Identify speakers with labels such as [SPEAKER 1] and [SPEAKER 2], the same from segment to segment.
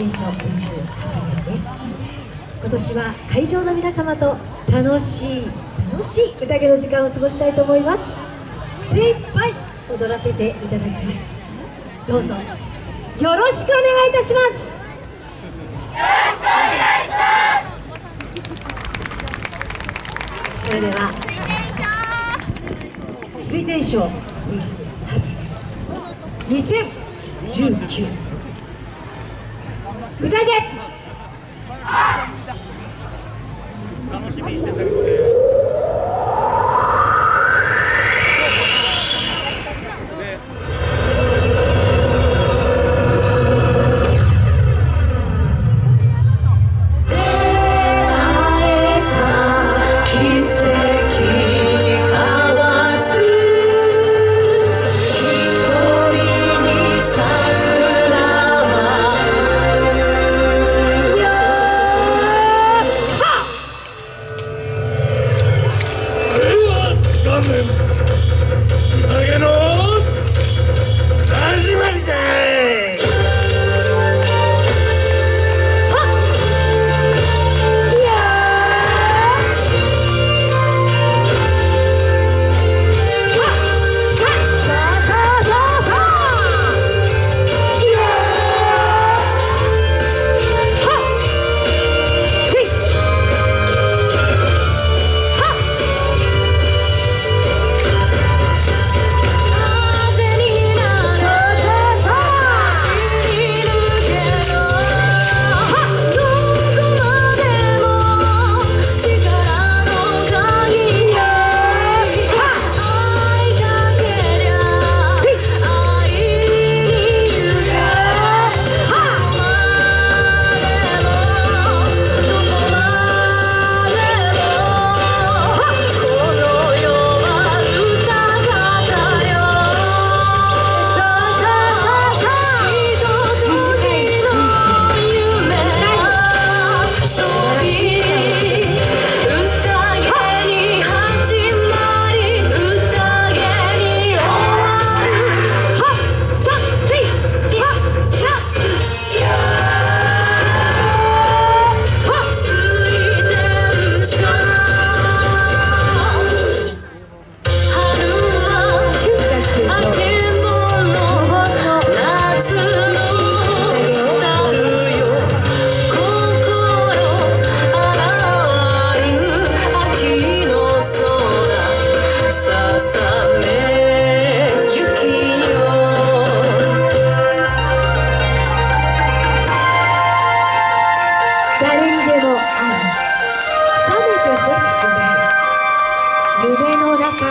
[SPEAKER 1] 天賞ウィズハピネスです今年は会場の皆様と楽しい楽しい宴の時間を過ごしたいと思います。精一杯踊らせていただきます。どうぞよろしくお願いいたします。
[SPEAKER 2] よろしくお願いし
[SPEAKER 1] ますそれでは水天賞 with ハピネス。2019歌で。楽しみにしてたけど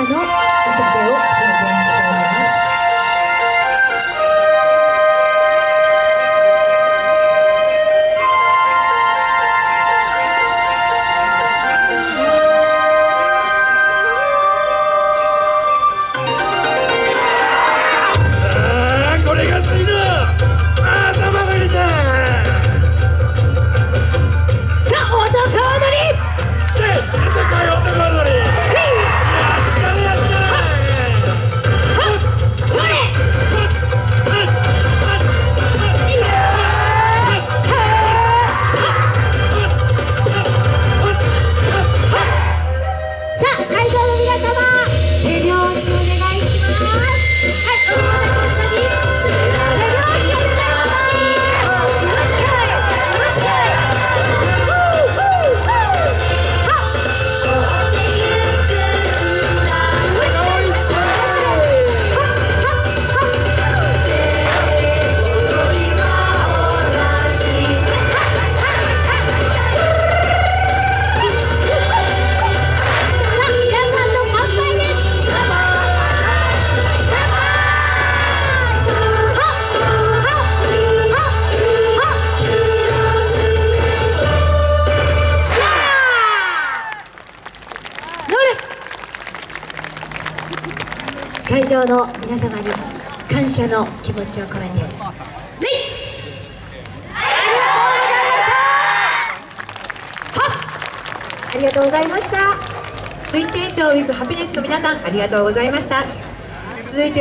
[SPEAKER 1] não, não você ganhou. 会場の皆様に感謝の気持ちを込めて。ありがとうございました。
[SPEAKER 3] 水天賞 with ハピネスの皆さんありがとうございました。続いて